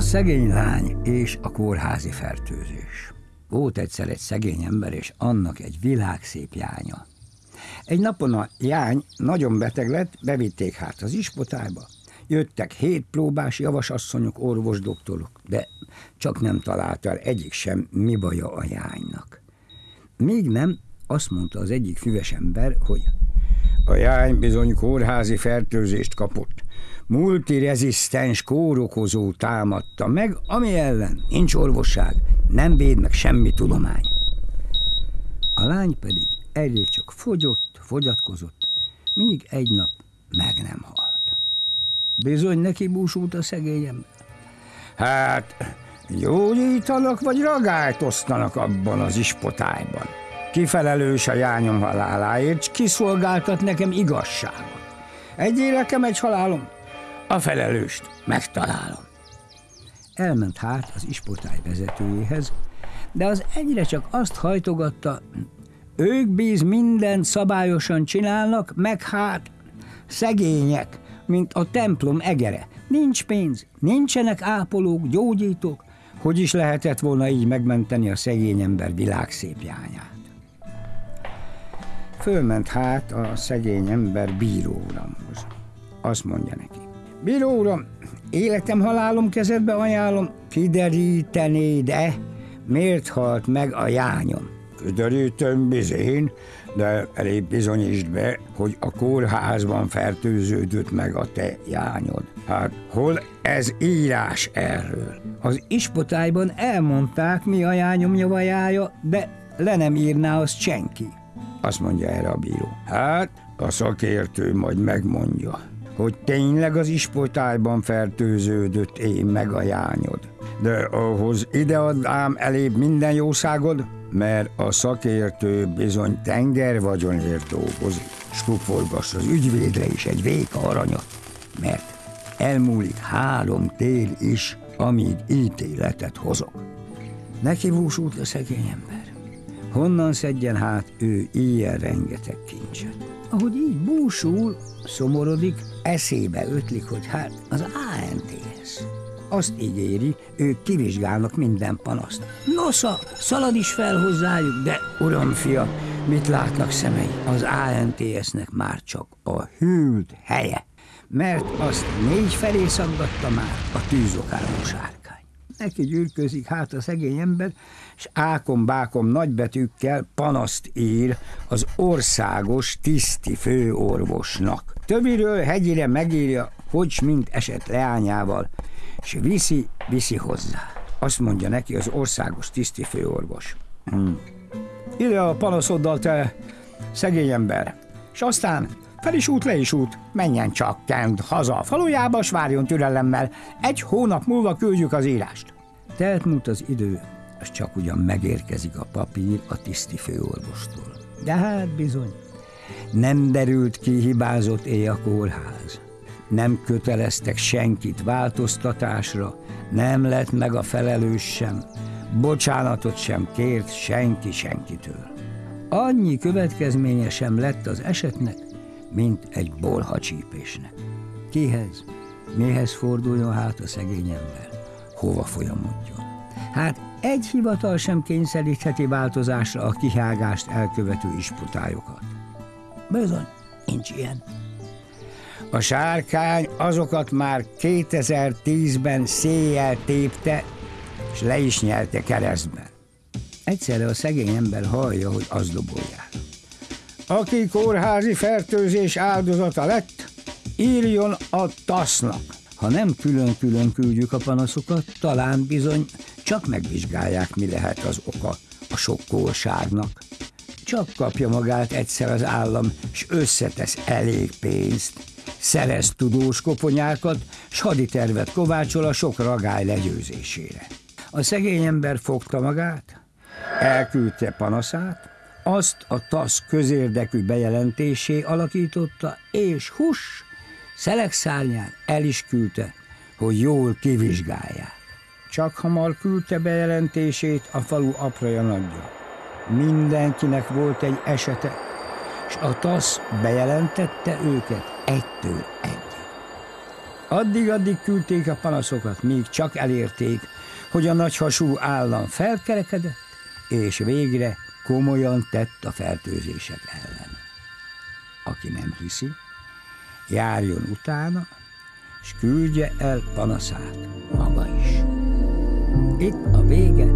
szegény lány és a kórházi fertőzés. Volt egyszer egy szegény ember, és annak egy világszép jánya. Egy napon a jány nagyon beteg lett, bevitték hát az ispotályba. Jöttek hét próbás javasasszonyok, orvosdoktorok, de csak nem találta el egyik sem, mi baja a jánynak. Még nem, azt mondta az egyik füves ember, hogy a jány bizony kórházi fertőzést kapott. Multirezisztens kórokozó támadta meg, ami ellen nincs orvosság, nem véd meg semmi tudomány. A lány pedig egyre csak fogyott, fogyatkozott, míg egy nap meg nem halt. Bizony neki búsult a szegényem. Hát, gyógyítanak vagy ragályt osztanak abban az ispotályban. Kifelelős a jányom haláláért, s kiszolgáltat nekem igazságot. Egy életem, egy halálom, a felelőst megtalálom. Elment hát az isportály vezetőjéhez, de az egyre csak azt hajtogatta, ők bíz mindent szabályosan csinálnak, meg hát szegények, mint a templom egere. Nincs pénz, nincsenek ápolók, gyógyítók, hogy is lehetett volna így megmenteni a szegény ember világszépjányát. Fölment hát a szegény ember bíróuramhoz. Azt mondja neki. Bíró uram, életem, halálom kezedbe ajánlom, kiderítenéd-e, miért halt meg a jányom? Kiderítem bizén, de elég bizonyítsd be, hogy a kórházban fertőződött meg a te jányod. Hát hol ez írás erről? Az ispotályban elmondták, mi a jányom javajája, de le nem írná azt senki. Azt mondja erre a bíró. Hát, a szakértő majd megmondja hogy tényleg az ispotályban fertőződött én meg a jányod. De ahhoz idead ám elébb minden jószágod, mert a szakértő bizony tenger vagyonért dolgozik. Skufolgass az ügyvédre is egy véka aranyat, mert elmúlik három tél is, amíg ítéletet hozok. Neki búsult a szegény ember. Honnan szedjen hát ő ilyen rengeteg kincset? Ahogy így búsul, szomorodik, eszébe ötlik, hogy hát az ANTS. Azt ígéri, ők kivizsgálnak minden panaszt. Nosza, szalad is fel hozzájuk, de uram, fia, mit látnak szemei? Az ANTS-nek már csak a hűlt helye, mert azt négy felé szaggatta már a tűzokáló sárkány. Neki gyűrközik hát a szegény ember, és ákom-bákom nagybetűkkel panaszt ír az országos tiszti főorvosnak. Többiről hegyire megírja, hogy mint esett leányával, és viszi, viszi hozzá. Azt mondja neki az országos tiszti főorvos. Hmm. Ide a panaszoddal, te szegény ember. És aztán fel is út, le is út, menjen csak kent haza a falujába, s várjon türelemmel. Egy hónap múlva küldjük az írást. Telt múlt az idő, és csak ugyan megérkezik a papír a tiszti főorvostól. De hát bizony, nem derült ki hibázott éj a kórház. Nem köteleztek senkit változtatásra, nem lett meg a felelős sem, bocsánatot sem kért senki senkitől. Annyi következménye sem lett az esetnek, mint egy bolhacsípésnek. Kihez, mihez forduljon hát a szegény ember? Hova folyamodjon? Hát egy hivatal sem kényszerítheti változásra a kihágást elkövető isputályokat. Bizony, nincs ilyen. A sárkány azokat már 2010-ben széjjel tépte, és le is nyelte keresztben. Egyszerre a szegény ember hallja, hogy az dobolják. Aki kórházi fertőzés áldozata lett, írjon a tasznak. Ha nem külön-külön küldjük a panaszokat, talán bizony csak megvizsgálják, mi lehet az oka a sokkolságnak. Csak kapja magát egyszer az állam, és összetesz elég pénzt, szerez tudós koponyákat, s haditervet kovácsol a sok ragály legyőzésére. A szegény ember fogta magát, elküldte panaszát, azt a TASZ közérdekű bejelentésé alakította, és hus, szelekszárnyán el is küldte, hogy jól kivizsgálják. Csak hamar küldte bejelentését a falu apraja nagyja. Mindenkinek volt egy esete, és a TASZ bejelentette őket egytől egyig. Addig-addig küldték a panaszokat, míg csak elérték, hogy a nagyhasú állam felkerekedett, és végre komolyan tett a fertőzések ellen. Aki nem hiszi, járjon utána, és küldje el panaszát maga is. Itt a vége!